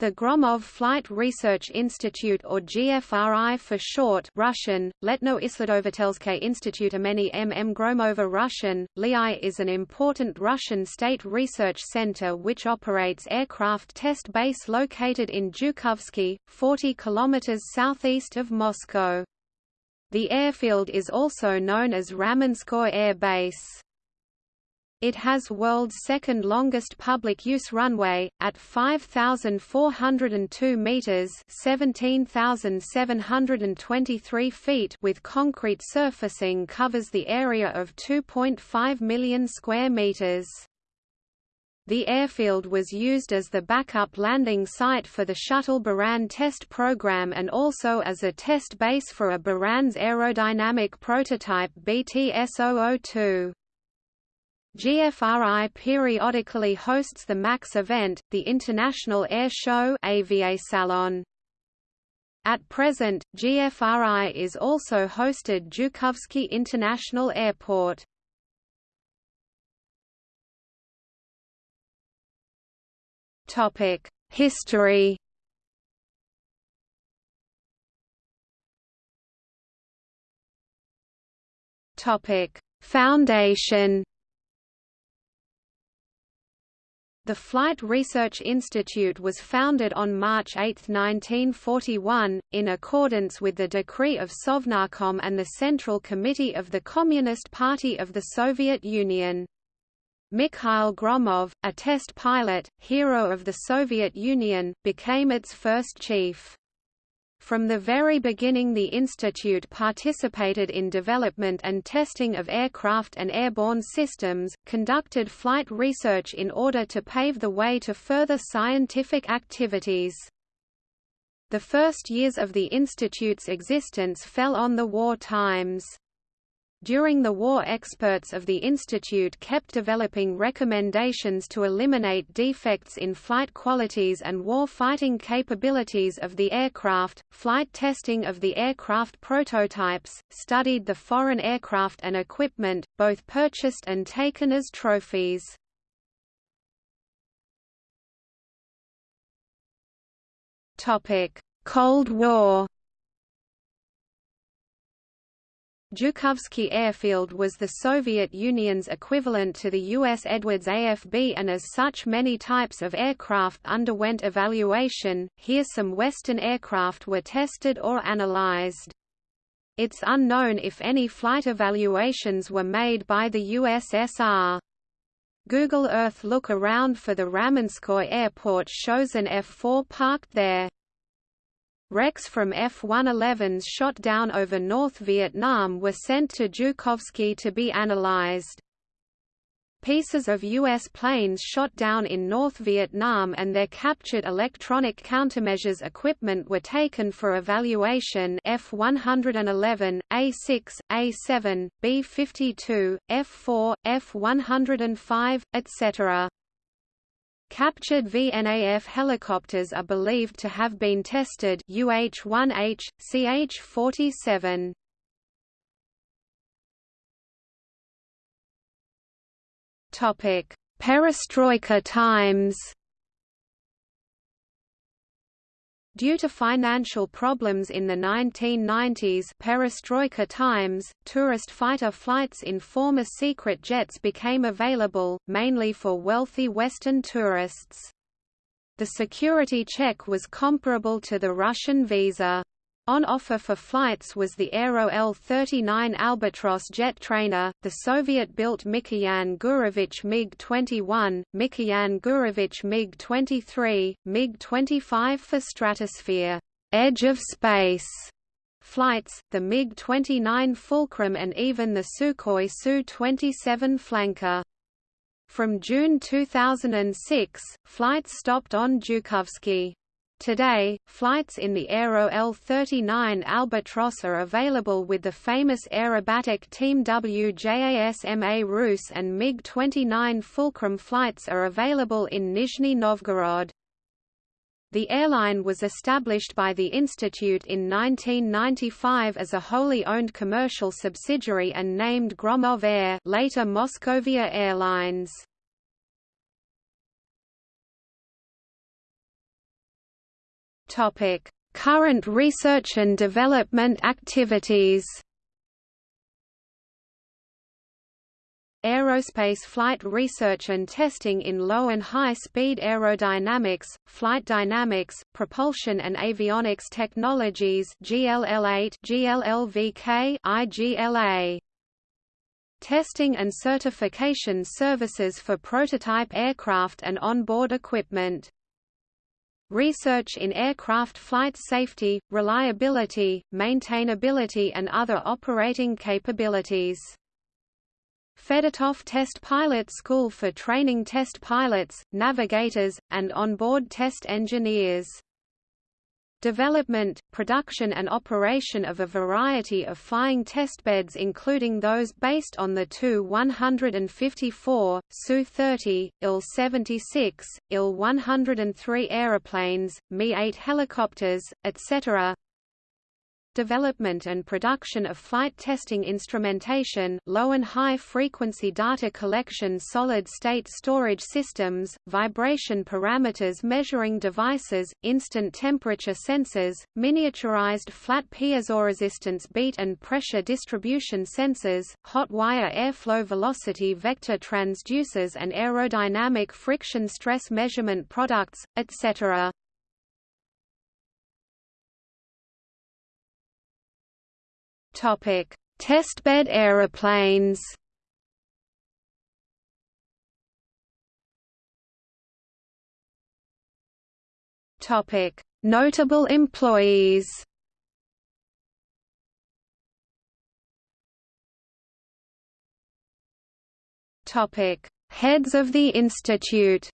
The Gromov Flight Research Institute or GFRI for short Russian, Letno Isledovatelske Institute Imeni MM Gromova Russian, LII is an important Russian state research center which operates aircraft test base located in Zhukovsky, 40 km southeast of Moscow. The airfield is also known as Ramenskoye Air Base. It has world's second longest public use runway, at 5,402 meters (17,723 feet) with concrete surfacing covers the area of 2.5 million square meters. The airfield was used as the backup landing site for the Shuttle Buran test program and also as a test base for a Buran's aerodynamic prototype BTS-002. GFRI periodically hosts the MAKS event, the International Air Show AVA Salon. At present, GFRI is also hosted Zhukovsky International Airport. Topic: History Topic: Foundation The Flight Research Institute was founded on March 8, 1941, in accordance with the decree of Sovnarkom and the Central Committee of the Communist Party of the Soviet Union. Mikhail Gromov, a test pilot, hero of the Soviet Union, became its first chief. From the very beginning the institute participated in development and testing of aircraft and airborne systems, conducted flight research in order to pave the way to further scientific activities. The first years of the institute's existence fell on the war times. During the war experts of the institute kept developing recommendations to eliminate defects in flight qualities and war-fighting capabilities of the aircraft, flight testing of the aircraft prototypes, studied the foreign aircraft and equipment, both purchased and taken as trophies. Cold War Zhukovsky Airfield was the Soviet Union's equivalent to the U.S. Edwards AFB and as such many types of aircraft underwent evaluation, here some Western aircraft were tested or analyzed. It's unknown if any flight evaluations were made by the USSR. Google Earth look around for the Ramenskoye airport shows an F-4 parked there. Wrecks from F-111s shot down over North Vietnam were sent to Zhukovsky to be analyzed. Pieces of U.S. planes shot down in North Vietnam and their captured electronic countermeasures equipment were taken for evaluation F-111, A-6, A-7, B-52, F-4, F-105, etc. Captured VNAF helicopters are believed to have been tested UH-1H, CH-47. Topic: Perestroika times. Due to financial problems in the 1990s perestroika times, tourist fighter flights in former secret jets became available, mainly for wealthy Western tourists. The security check was comparable to the Russian visa. On offer for flights was the Aero L-39 Albatros jet trainer, the Soviet-built Mikoyan Gurevich MiG-21, Mikoyan Gurevich MiG-23, MiG-25 for stratosphere edge of space flights, the MiG-29 Fulcrum and even the Sukhoi Su-27 flanker. From June 2006, flights stopped on Zhukovsky. Today, flights in the Aero L-39 Albatros are available with the famous aerobatic Team WJASMA Rus and MiG-29 Fulcrum flights are available in Nizhny Novgorod. The airline was established by the Institute in 1995 as a wholly owned commercial subsidiary and named Gromov Air later Moskovia Airlines. Topic: Current research and development activities. Aerospace flight research and testing in low and high-speed aerodynamics, flight dynamics, propulsion and avionics technologies GLL8, GLLVK, IGLA. Testing and certification services for prototype aircraft and onboard equipment. Research in aircraft flight safety, reliability, maintainability and other operating capabilities. Fedotov Test Pilot School for training test pilots, navigators, and onboard test engineers. Development, production and operation of a variety of flying testbeds including those based on the Tu-154, Su-30, Il-76, Il-103 aeroplanes, Mi-8 helicopters, etc development and production of flight testing instrumentation, low and high frequency data collection solid-state storage systems, vibration parameters measuring devices, instant temperature sensors, miniaturized flat piezoresistance beat and pressure distribution sensors, hot wire airflow velocity vector transducers and aerodynamic friction stress measurement products, etc. Topic: Testbed aeroplanes. Topic: Notable employees. Topic: Heads of the institute.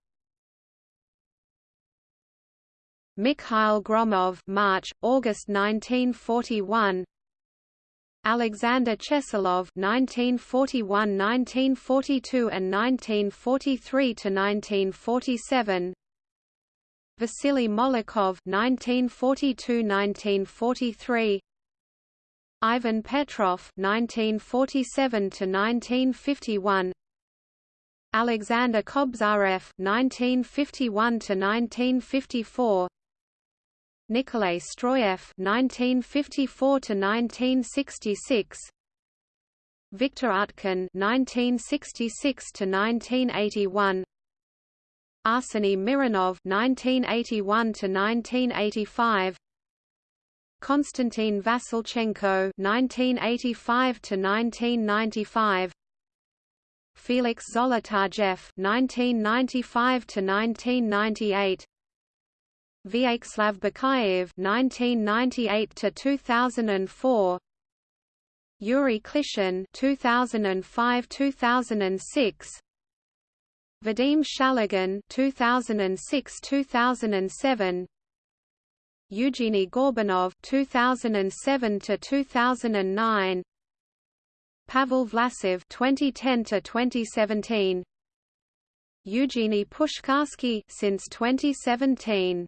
Mikhail Gromov March August 1941 Alexander Cheselov (1941–1942 and 1943–1947), Vasily Molokov (1942–1943), Ivan Petrov (1947–1951), Alexander Kobzarev (1951–1954). Nikolay Stroyev (1954–1966), Viktor Utkin (1966–1981), Arseny Mironov (1981–1985), Konstantin Vasilchenko (1985–1995), Felix Zolotarjev (1995–1998). Vyacheslav Bakayev (1998–2004), Yuri Klishin (2005–2006), Vadim Shaligin (2006–2007), Eugeny Gorbanov (2007–2009), Pavel Vlasov (2010–2017). Eugenie Pushkarsky since 2017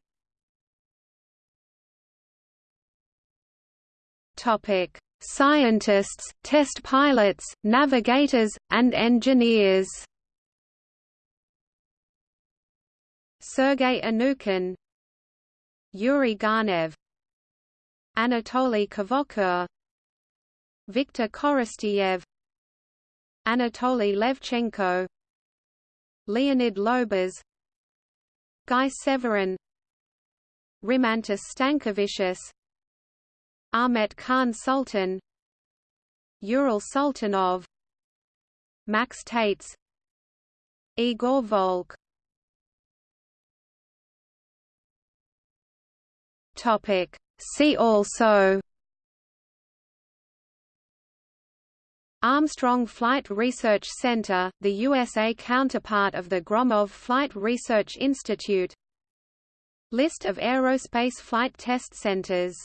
Topic: Scientists, test pilots, navigators, and engineers. Sergei Anokhin, Yuri Garnaev, Anatoly Kvochur, Viktor Korostyev, Anatoly Levchenko, Leonid Lobas, Guy Severin, Rimantas Stankevicius, Ahmet Khan Sultan Ural Sultanov Max Tates Igor Volk. Topic. See also Armstrong Flight Research Center, the USA counterpart of the Gromov Flight Research Institute. List of aerospace flight test centers